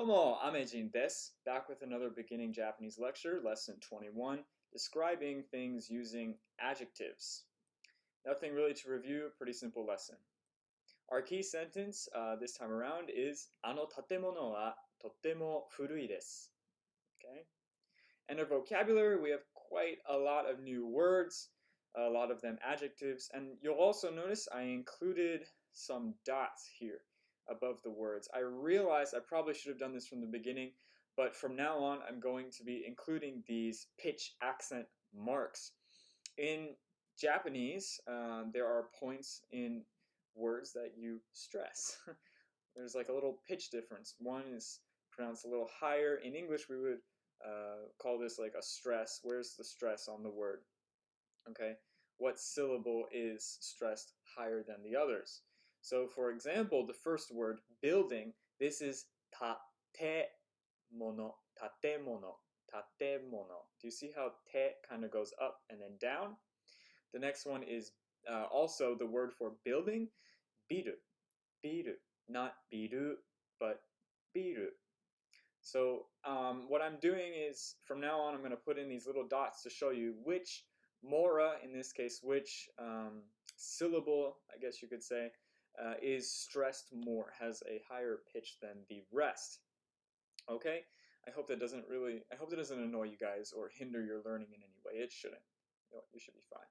Domo Amejin des. Back with another beginning Japanese lecture, lesson 21, describing things using adjectives. Nothing really to review, pretty simple lesson. Our key sentence uh, this time around is Ano tatemono wa totemo furui desu. Okay? And our vocabulary, we have quite a lot of new words, a lot of them adjectives, and you'll also notice I included some dots here above the words. I realize I probably should have done this from the beginning, but from now on I'm going to be including these pitch accent marks. In Japanese, uh, there are points in words that you stress. There's like a little pitch difference. One is pronounced a little higher. In English, we would uh, call this like a stress. Where's the stress on the word? Okay, what syllable is stressed higher than the others? So for example, the first word, building, this is tatemono, tatemono, tatemono. Do you see how te kind of goes up and then down? The next one is uh, also the word for building, biru, biru, not biru, but biru. So um, what I'm doing is, from now on, I'm going to put in these little dots to show you which mora, in this case, which um, syllable, I guess you could say, uh, is stressed more, has a higher pitch than the rest. Okay? I hope that doesn't really, I hope that doesn't annoy you guys or hinder your learning in any way. It shouldn't. You, should be fine.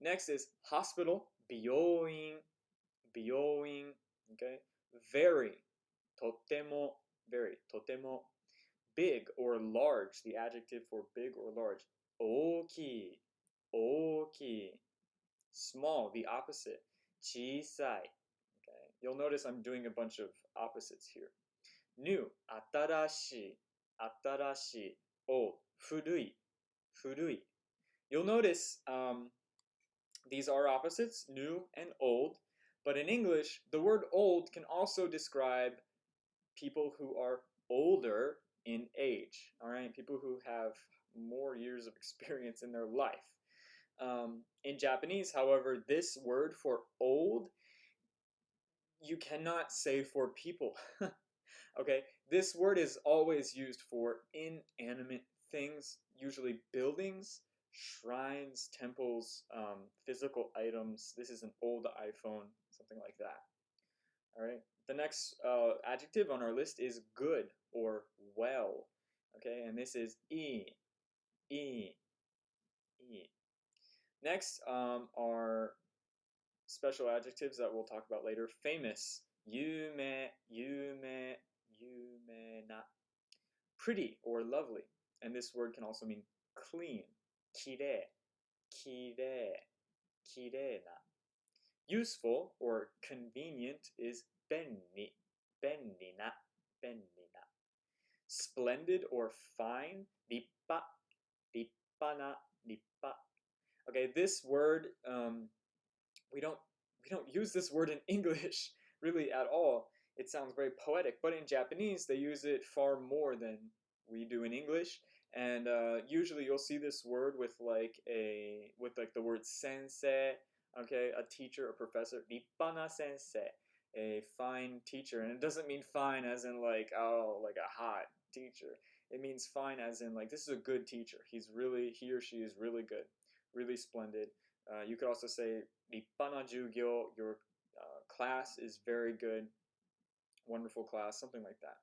Next is hospital, byoin, byoin, okay? Very, totemo, very, totemo, big or large, the adjective for big or large, oki, oki, small, the opposite, chisai, You'll notice I'm doing a bunch of opposites here. New, atarashi, atarashi, old, furui, furui. You'll notice um, these are opposites, new and old, but in English, the word old can also describe people who are older in age, all right? People who have more years of experience in their life. Um, in Japanese, however, this word for old you cannot say for people. okay, this word is always used for inanimate things, usually buildings, shrines, temples, um, physical items. This is an old iPhone, something like that. All right. The next uh, adjective on our list is good or well. Okay, and this is e, e, e. Next um, are special adjectives that we'll talk about later. Famous, yume, yume, yume na. Pretty or lovely, and this word can also mean clean. Kire, kire, kire na. Useful or convenient is benni, benni na, benni na. Splendid or fine, rippa, rippa na, rippa. Okay, this word um, we don't we don't use this word in English really at all. It sounds very poetic, but in Japanese they use it far more than we do in English. And uh, usually you'll see this word with like a with like the word sensei, okay, a teacher, a professor, rippana sensei, a fine teacher, and it doesn't mean fine as in like oh like a hot teacher. It means fine as in like this is a good teacher. He's really he or she is really good, really splendid. Uh, you could also say 立派な授業, your uh, class is very good, wonderful class, something like that.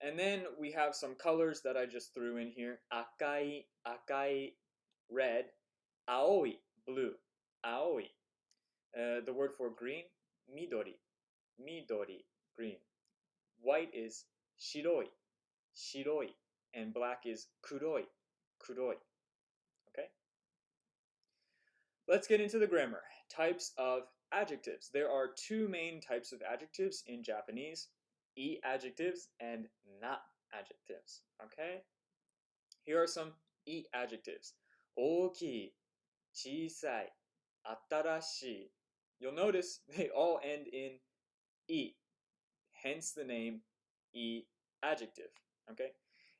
And then we have some colors that I just threw in here. Akai, akai, red. Aoi, blue. Aoi. Uh, the word for green, midori. Midori, green. White is shiroi. Shiroi. And black is kuroi. Kuroi. Let's get into the grammar. Types of adjectives. There are two main types of adjectives in Japanese, e adjectives and na adjectives. Okay? Here are some e adjectives. 大きい、小さい、新しい. You'll notice they all end in e, hence the name e adjective. Okay?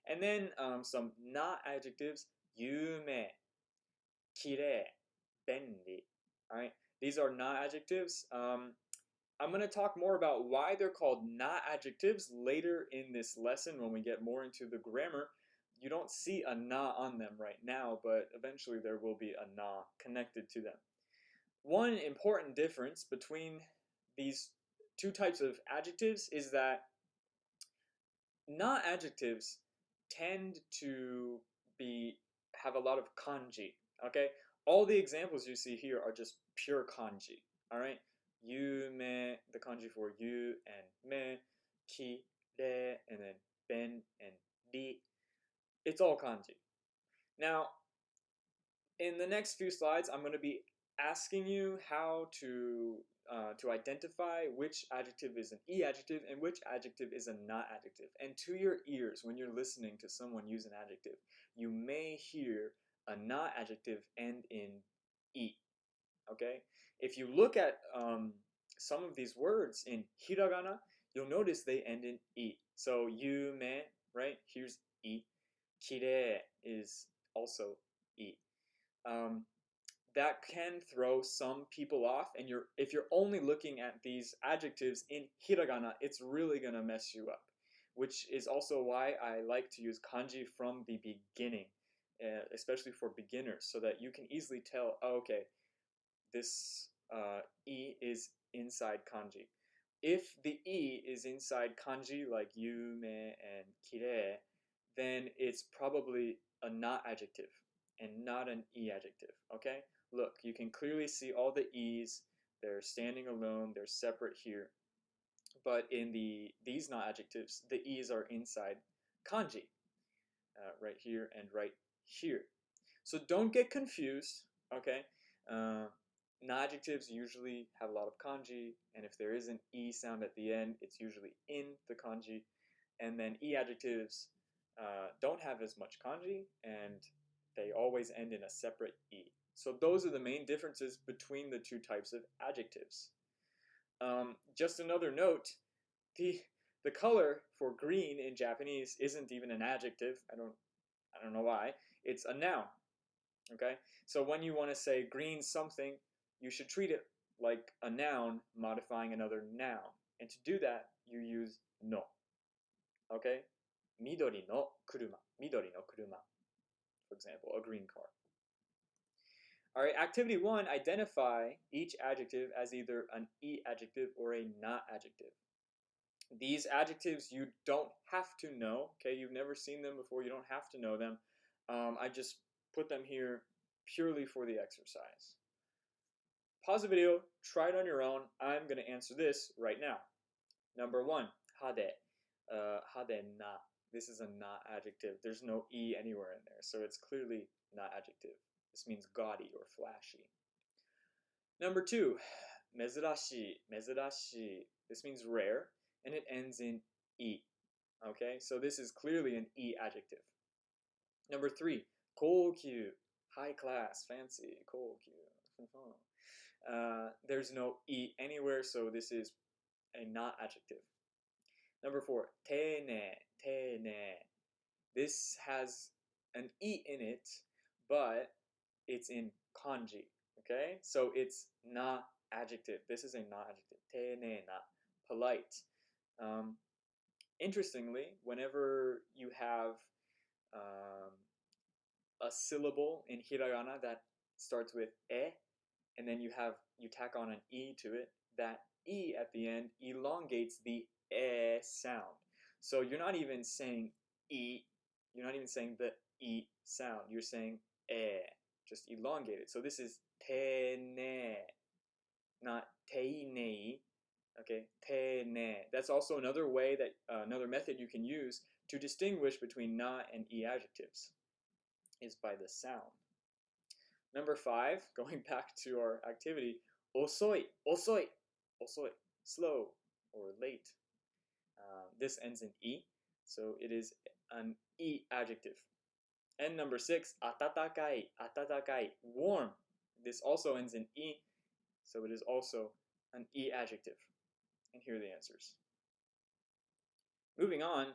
And then um, some na adjectives, 有名、きれい、 bendy. These are na adjectives. Um, I'm going to talk more about why they're called na adjectives later in this lesson when we get more into the grammar. You don't see a na on them right now, but eventually there will be a na connected to them. One important difference between these two types of adjectives is that na adjectives tend to be have a lot of kanji. Okay, all the examples you see here are just pure kanji. All right, you me the kanji for you and me, ki, re, and then ben and di. It's all kanji. Now, in the next few slides, I'm going to be asking you how to uh, to identify which adjective is an e adjective and which adjective is a na adjective. And to your ears, when you're listening to someone use an adjective, you may hear a na adjective end in e. Okay? If you look at um, some of these words in hiragana, you'll notice they end in e. So you yume, right? Here's e. Kire is also e. Um, that can throw some people off and you're if you're only looking at these adjectives in hiragana it's really to mess you up which is also why I like to use kanji from the beginning uh, especially for beginners so that you can easily tell oh, okay this uh, e is inside kanji if the e is inside kanji like yume and kire then it's probably a na adjective and not an e adjective okay Look, you can clearly see all the E's. They're standing alone. They're separate here. But in the these na adjectives, the E's are inside kanji, uh, right here and right here. So don't get confused, okay? Uh, adjectives usually have a lot of kanji, and if there is an E sound at the end, it's usually in the kanji. And then E adjectives uh, don't have as much kanji, and they always end in a separate E. So those are the main differences between the two types of adjectives. Um, just another note, the the color for green in Japanese isn't even an adjective. I don't don't know why. It's a noun. Okay? So when you want to say green something, you should treat it like a noun modifying another noun. And to do that, you use no. Okay? Midori no kuruma. Midori no kuruma. For example, a green car. All right, activity one, identify each adjective as either an E adjective or a na adjective. These adjectives you don't have to know, okay? You've never seen them before, you don't have to know them. Um, I just put them here purely for the exercise. Pause the video, try it on your own. I'm going to answer this right now. Number one, hade. Uh, hade na. This is a na adjective. There's no E anywhere in there, so it's clearly na adjective. This means gaudy or flashy. Number two, mezurashi. Mezurashi. This means rare, and it ends in e. Okay, so this is clearly an e adjective. Number three, koukyu. High class, fancy, koukyu. Uh, there's no e anywhere, so this is a na adjective. Number four, tene, tene. This has an e in it, but it's in kanji. Okay, so it's na adjective. This is a na adjective. Tene na, polite. Um, interestingly, whenever you have um, a syllable in hiragana that starts with e, and then you have you tack on an e to it, that e at the end elongates the e sound. So you're not even saying e, you're not even saying the e sound. You're saying e just elongated. So this is tene, not teinei. Okay, tene. That's also another way that uh, another method you can use to distinguish between na and e adjectives is by the sound. Number five, going back to our activity, osoi, osoi, osoi, slow or late. Uh, this ends in e, so it is an e adjective. And number six, atatakai, atatakai, warm. This also ends in e, so it is also an e adjective. And here are the answers. Moving on,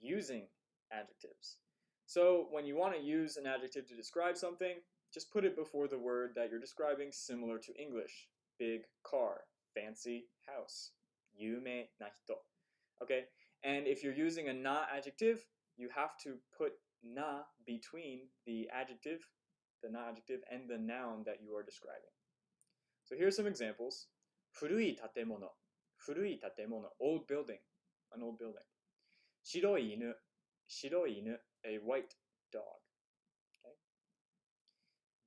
using adjectives. So when you want to use an adjective to describe something, just put it before the word that you're describing similar to English. Big car, fancy house, yume naito. Okay, and if you're using a na adjective, you have to put na between the adjective, the na adjective, and the noun that you are describing. So here's some examples. Furui tatemono, furui tatemono, old building, an old building. 白い犬,白い犬, a white dog. Okay.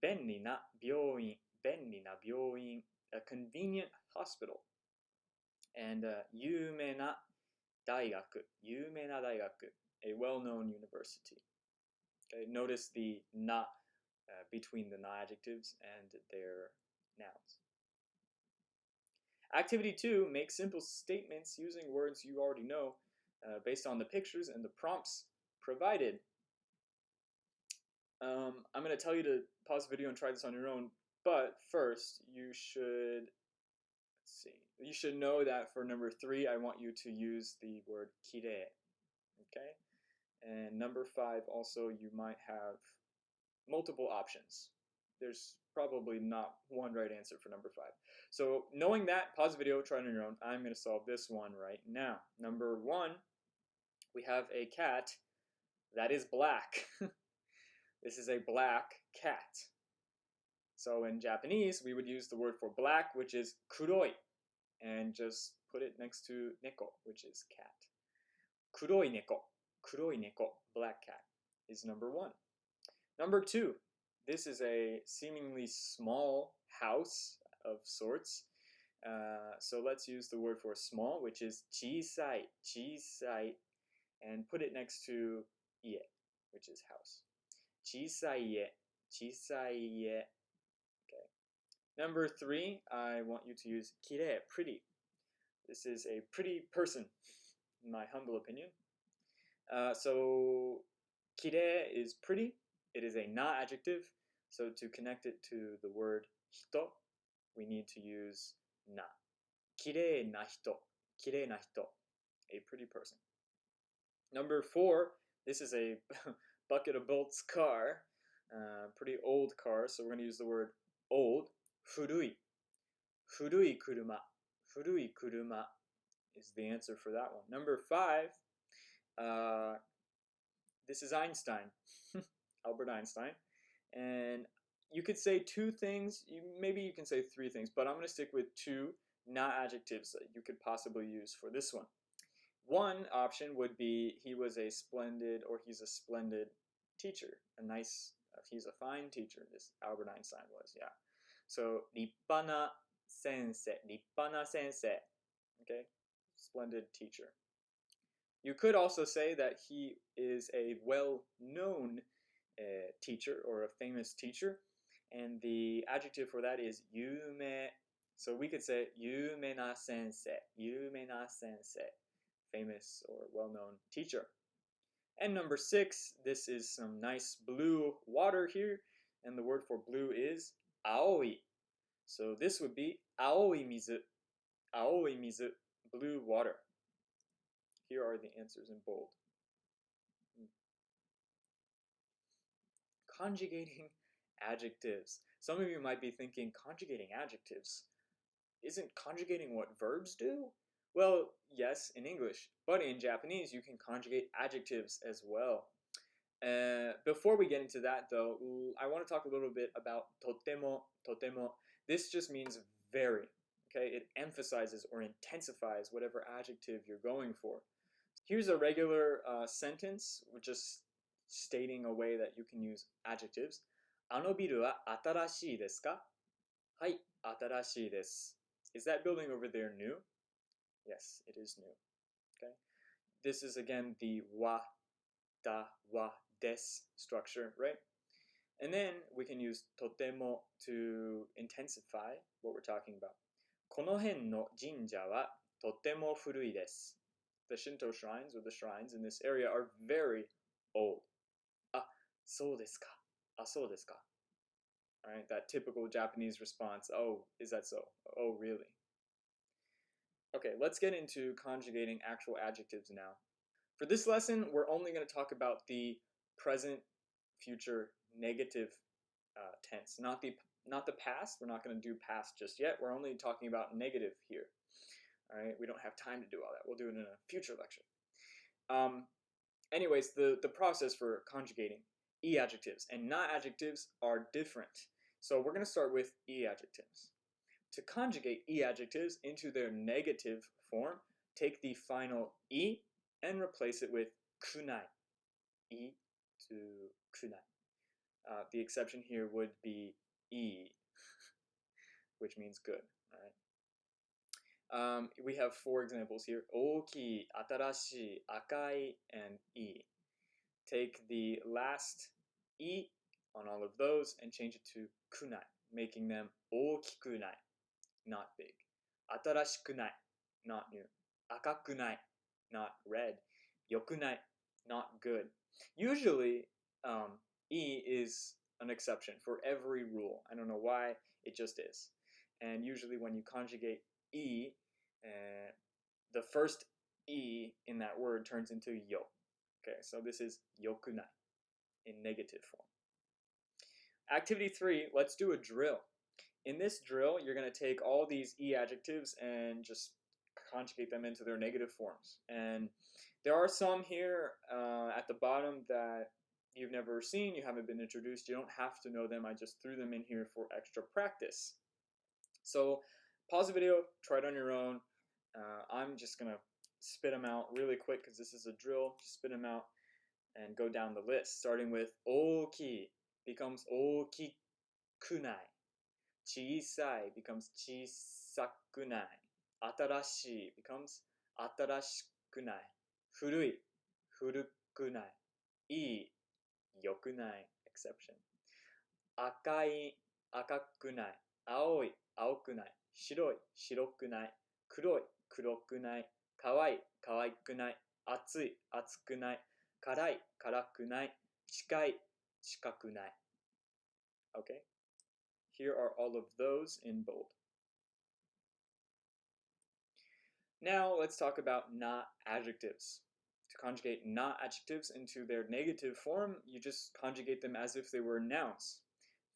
便利な病院,便利な病院, a convenient hospital. And uh, 有名な大学,有名な大学, a well-known university. Okay, notice the na uh, between the na adjectives and their nouns. Activity two, make simple statements using words you already know uh, based on the pictures and the prompts provided. Um, I'm going to tell you to pause the video and try this on your own, but first you should, let's see, you should know that for number three, I want you to use the word kire, okay? And number five, also, you might have multiple options. There's probably not one right answer for number five. So knowing that, pause the video, try it on your own. I'm going to solve this one right now. Number one, we have a cat that is black. this is a black cat. So in Japanese, we would use the word for black, which is kuroi, and just put it next to neko, which is cat. Kuroi neko, kuroi neko, black cat, is number one. Number two, this is a seemingly small house of sorts. Uh, so let's use the word for small, which is chisai, chisai, and put it next to ie, which is house. Chisai ie, chisai ie. Okay. Number three, I want you to use kire, pretty. This is a pretty person, in my humble opinion. Uh, so kire is pretty. It is a na adjective. So to connect it to the word hito, we need to use na. Kirei na hito. Kirei na hito. A pretty person. Number four, this is a bucket of bolts car. Uh, pretty old car, so we're going to use the word old. Furui. Furui kuruma. Furui kuruma is the answer for that one. Number five, uh, this is Einstein. Albert Einstein. And you could say two things, you, maybe you can say three things, but I'm going to stick with two na adjectives that you could possibly use for this one. One option would be he was a splendid or he's a splendid teacher, a nice, uh, he's a fine teacher, this Albert Einstein was, yeah. So, rippana sensei, sensei, okay, splendid teacher. You could also say that he is a well-known uh, teacher or a famous teacher, and the adjective for that is yume. So we could say yume na sensei, yume na sensei famous or well-known teacher. And number six, this is some nice blue water here, and the word for blue is aoi. So this would be aoi mizu, aoi mizu, blue water. Here are the answers in bold. Hmm. Conjugating adjectives. Some of you might be thinking, conjugating adjectives? Isn't conjugating what verbs do? Well, yes, in English, but in Japanese, you can conjugate adjectives as well. Uh, before we get into that, though, I want to talk a little bit about totemo, totemo. This just means very, okay? It emphasizes or intensifies whatever adjective you're going for. Here's a regular uh, sentence, just stating a way that you can use adjectives. あのビルは新しいですかはい、新しいです。Is that building over there new? Yes, it is new. Okay. This is again the wa, da, wa, des structure, right? And then we can use totemo to intensify what we're talking about. この辺の神社はとても古いです。The Shinto shrines or the shrines in this area are very old. あ、そうですか。あ、そうですか。Right? That typical Japanese response, oh, is that so? Oh, really? Okay, let's get into conjugating actual adjectives now. For this lesson, we're only going to talk about the present, future, negative uh, tense, not the not the past. We're not going to do past just yet. We're only talking about negative here. All right, we don't have time to do all that. We'll do it in a future lecture. Um, anyways, the, the process for conjugating e adjectives and na adjectives are different. So we're going to start with e adjectives. To conjugate e adjectives into their negative form, take the final e and replace it with kunai. E to kunai. Uh, the exception here would be e, which means good. Um, we have four examples here. Oki, atarashi, akai, and e. Take the last e on all of those and change it to kunai, making them okikunai, not big. Atarashikunai, not new. Akakunai, not red. Yokunai, not good. Usually, um, e is an exception for every rule. I don't know why, it just is. And usually when you conjugate e, uh, the first e in that word turns into yo. Okay, so this is yokunai in negative form. Activity three, let's do a drill. In this drill, you're going to take all these e adjectives and just conjugate them into their negative forms. And there are some here uh, at the bottom that you've never seen, you haven't been introduced, you don't have to know them. I just threw them in here for extra practice. So pause the video, try it on your own. Uh, I'm just going to spit them out really quick because this is a drill. Spit them out and go down the list, starting with oki becomes 小さい becomes 小さくない。新しい becomes 新しくない。古い古くない。いい良くない exception。赤い赤くない。青い青くない。白い白くない。黒い黒くない。可愛い可愛くない。熱い熱くない。辛い辛くない。近い近くない。Okay? Here are all of those in bold. Now let's talk about na adjectives. To conjugate na adjectives into their negative form, you just conjugate them as if they were nouns.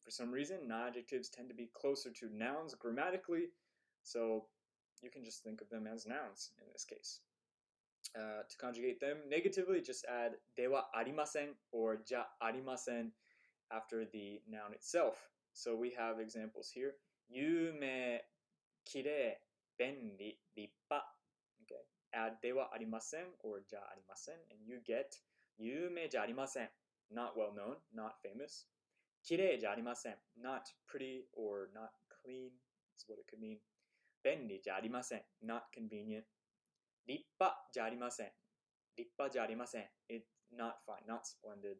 For some reason, na adjectives tend to be closer to nouns grammatically, so you can just think of them as nouns in this case. Uh, to conjugate them negatively, just add dewa arimasen or ja arimasen after the noun itself. So we have examples here. Yume, kire, benri, rippa. Okay. Add dewa arimasen or ja arimasen and you get yume ja arimasen. Not well known, not famous. Kire ja arimasen. Not pretty or not clean is what it could mean. 便利じゃありません。not convenient. 立派じゃありません。立派じゃありません。It's not fine, not splendid,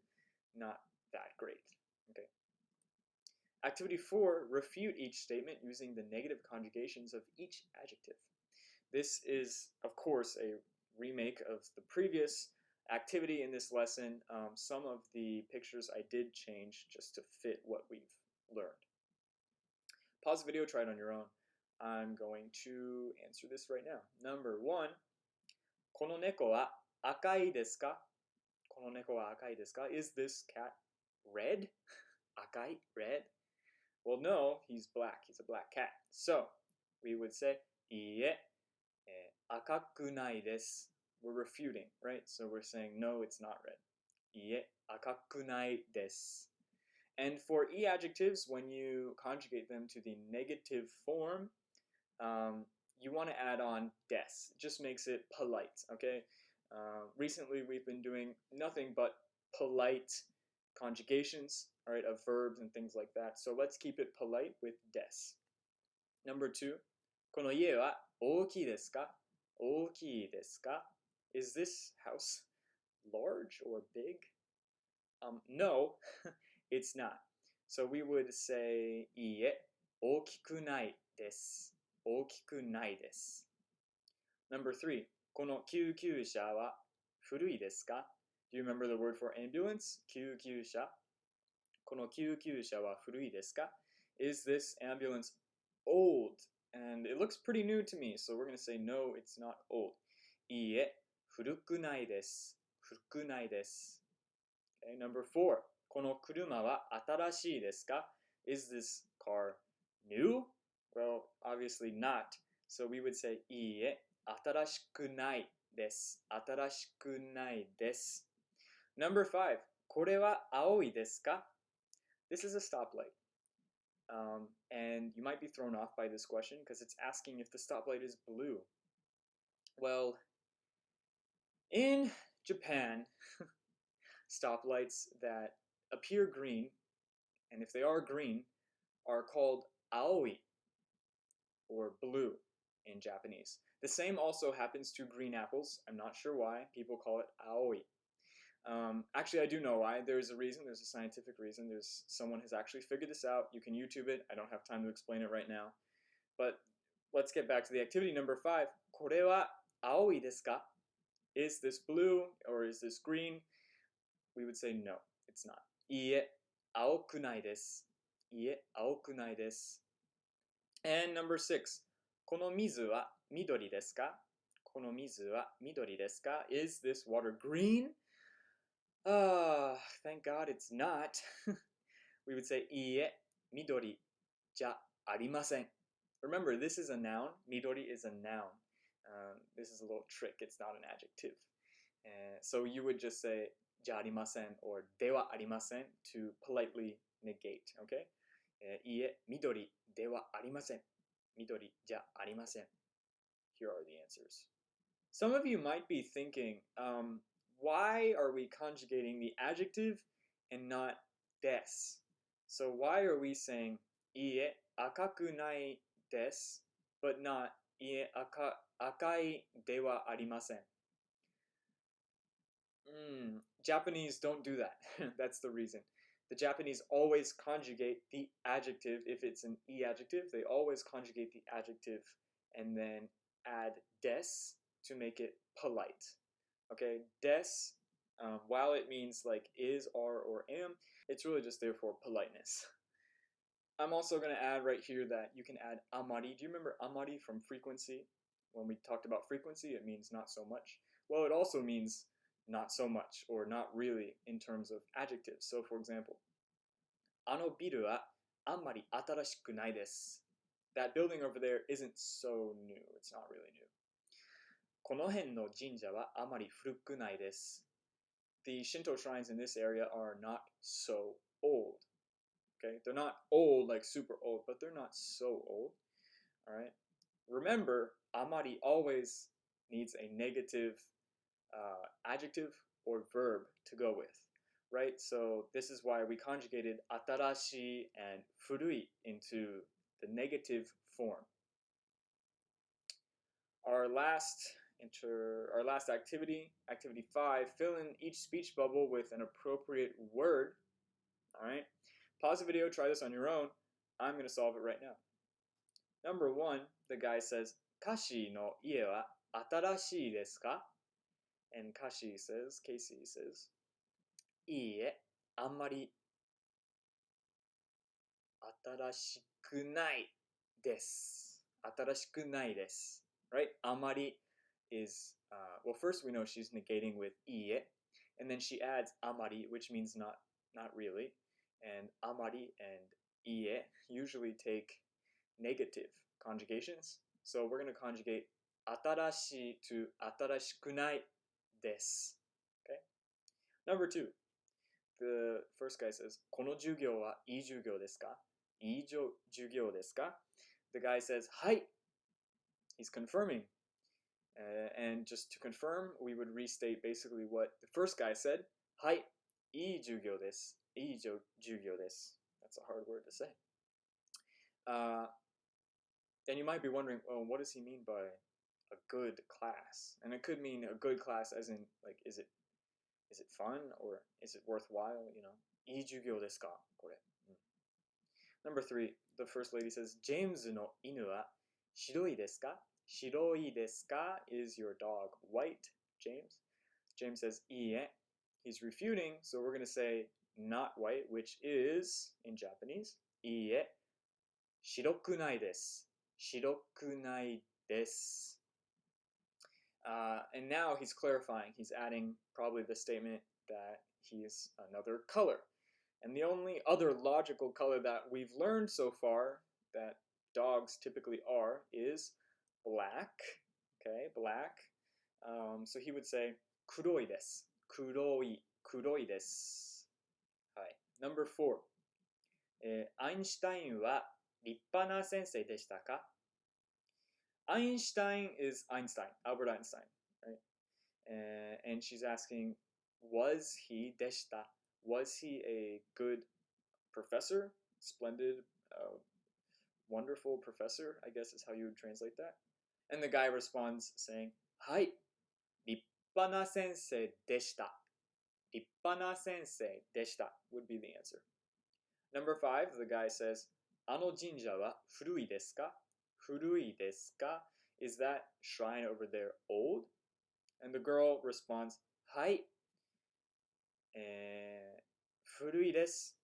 not that great. Okay. Activity 4, refute each statement using the negative conjugations of each adjective. This is, of course, a remake of the previous activity in this lesson. Um, some of the pictures I did change just to fit what we've learned. Pause the video, try it on your own. I'm going to answer this right now. Number one, この猫は赤いですかこの猫は赤いですか Is this cat red? 赤い red? Well, no, he's black. He's a black cat. So we would say, "Ie, eh, akakunai desu. We're refuting, right? So we're saying, no, it's not red. Iie, akakunai desu. And for e adjectives, when you conjugate them to the negative form, um, you want to add on des. It just makes it polite, okay? Uh, recently, we've been doing nothing but polite conjugations, all right, of verbs and things like that. So let's keep it polite with des. Number two, この家は大きいですか大きいですか Is this house large or big? Um, no, it's not. So we would say いいえ、大きくないです。大きくないです。Number three, この救急車は古いですか Do you remember the word for ambulance? 救急車。この救急車は古いですか Is this ambulance old? And it looks pretty new to me, so we're going to say no, it's not old. いいえ、古くないです。古くないです。Okay, number four, この車は新しいですか Is this car new? Well, obviously not. So we would say いいえ、新しくないです。新しくないです。 Number five, これは青いですか This is a stoplight. Um, and you might be thrown off by this question because it's asking if the stoplight is blue. Well, in Japan, stoplights that appear green, and if they are green, are called aoi, or blue in Japanese. The same also happens to green apples. I'm not sure why. People call it aoi. Um, actually, I do know why. There's a reason. There's a scientific reason. There's someone has actually figured this out. You can YouTube it. I don't have time to explain it right now. But let's get back to the activity number five. これは青いですか Is this blue or is this green? We would say no, it's not. いいえ、青くないです。いいえ、青くないです。And number six. この水は緑ですかこの水は緑ですか Is this water green? Ah, uh, thank God it's not. we would say Ie, midori ja arimasen. Remember, this is a noun. Midori is a noun. Um, this is a little trick. It's not an adjective. Uh, so you would just say ja arimasen or dewa arimasen to politely negate. Okay? Uh, midori dewa arimasen. Midori ja arimasen. Here are the answers. Some of you might be thinking, um, why are we conjugating the adjective and not des? So why are we saying ie akaku nai des, but not ie akai akai dewa arimasen? Mm, Japanese don't do that. That's the reason. The Japanese always conjugate the adjective if it's an e adjective. They always conjugate the adjective and then add des to make it polite. Okay, des, um, while it means like is, are, or am, it's really just there for politeness. I'm also going to add right here that you can add amari. Do you remember amari from frequency? When we talked about frequency, it means not so much. Well, it also means not so much or not really in terms of adjectives. So for example, あのビルはあんまり新しくないです。That building over there isn't so new. It's not really new. この辺の神社はあまり古くないです。The Shinto shrines in this area are not so old. Okay, they're not old like super old, but they're not so old. All right. Remember, amari always needs a negative uh, adjective or verb to go with, right? So this is why we conjugated atarashi and furui into the negative form. Our last Enter our last activity, activity five, fill in each speech bubble with an appropriate word. All right, pause the video, try this on your own. I'm gonna solve it right now. Number one, the guy says, Kashi no ie wa atarashii desu ka? And Kashi says, Casey says, Ie, amari atarashiku nai desu. Atarashiku nai desu. Right? Amari is, uh, well, first we know she's negating with いいえ, and then she adds あまり, which means not, not really. And あまり and いいえ usually take negative conjugations. So we're going to conjugate 新しい to 新しくない this. Okay? Number two, the first guy says, この授業はいい授業ですかいい授業ですか The guy says, はい He's confirming. Uh, and just to confirm, we would restate basically what the first guy said. Hi, ii jugyo desu. Ii jugyo desu. That's a hard word to say. Uh, and you might be wondering, well, what does he mean by a good class? And it could mean a good class as in, like, is it is it fun or is it worthwhile? You know, ii jugyo desu ka? Hmm. Number three, the first lady says, James no inu wa shiroi desu ka? Shiroi desu? Is your dog white, James? James says, iie. He's refuting, so we're going to say not white, which is, in Japanese, iie. Shirokunai desu. Shirokunai desu. Uh, and now he's clarifying. He's adding probably the statement that he's another color. And the only other logical color that we've learned so far that dogs typically are is black. Okay, black. Um, so he would say 黒いです。黒い、黒いです。はい。Number four. えー、アインシュタインは立派な先生でしたか Einstein is Einstein, Albert Einstein, right? Uh, and she's asking, was he deshita? Was he a good professor? Splendid, uh, wonderful professor, I guess is how you would translate that. And the guy responds saying, "Hi, Rippana sensei deshita. Rippana sensei deshita would be the answer. Number five, the guy says, Ano jinja wa furui desu ka? Furui desu ka? Is that shrine over there old? And the girl responds, "Hi, eh, furui desu.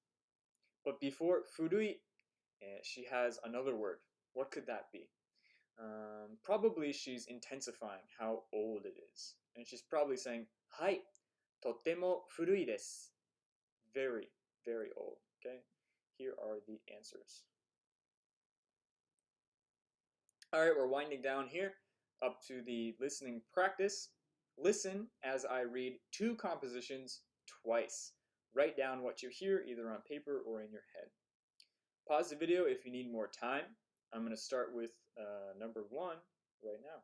But before furui, eh, she has another word. What could that be? Um, probably she's intensifying how old it is. And she's probably saying, Hai. Very, very old. Okay? Here are the answers. All right, we're winding down here up to the listening practice. Listen as I read two compositions twice. Write down what you hear either on paper or in your head. Pause the video if you need more time. I'm going to start with uh, number one right now.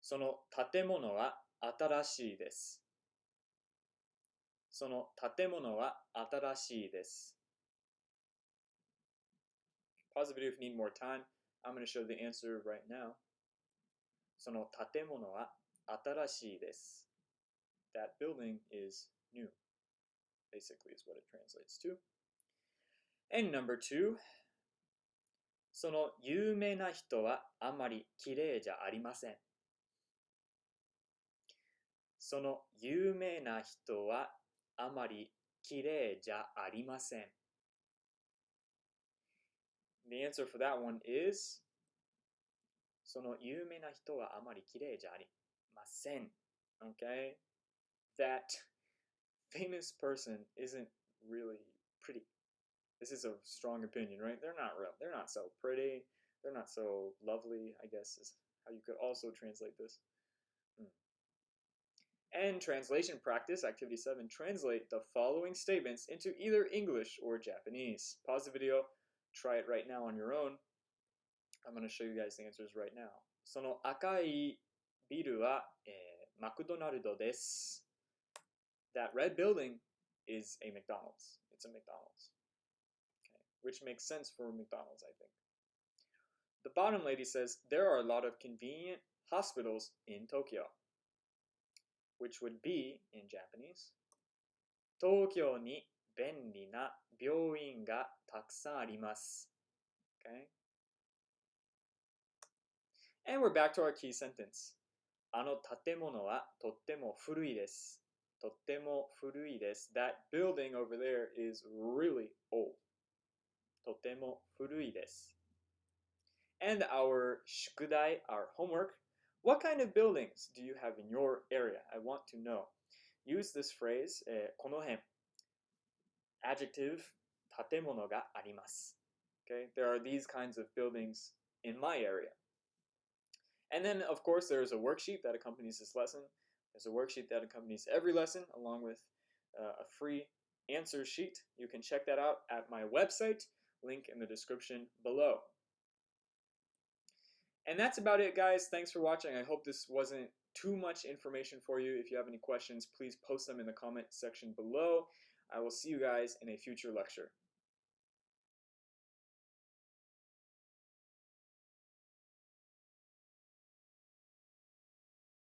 その建物は新しいです。その建物は新しいです。Pause the video if you need more time. I'm going to show the answer right now. その建物は新しいです。That building is new. Basically is what it translates to. And number two. その有名な人はあまり綺麗じゃありません。その有名な人はあまり綺麗じゃありません。The answer for that one is その有名な人はあまり綺麗じゃありません。Okay? That famous person isn't really pretty. This is a strong opinion, right? They're not real. They're not so pretty. They're not so lovely, I guess is how you could also translate this. Hmm. And translation practice, activity 7, translate the following statements into either English or Japanese. Pause the video, try it right now on your own. I'm going to show you guys the answers right now. その赤いビルは、えー、マクドナルドです。That red building is a McDonald's. It's a McDonald's. Okay. Which makes sense for McDonald's, I think. The bottom lady says there are a lot of convenient hospitals in Tokyo. Which would be, in Japanese, 東京に便利な病院がたくさんあります。Okay? And we're back to our key sentence. あの建物はとっても古いです。とっても古いです。That building over there is really old. とても古いです。And our 宿題, our homework, what kind of buildings do you have in your area? I want to know. Use this phrase, えー、この辺 adjective 建物があります okay there are these kinds of buildings in my area and then of course there's a worksheet that accompanies this lesson there's a worksheet that accompanies every lesson along with uh, a free answer sheet you can check that out at my website link in the description below. And that's about it guys. Thanks for watching. I hope this wasn't too much information for you. If you have any questions please post them in the comment section below. I will see you guys in a future lecture.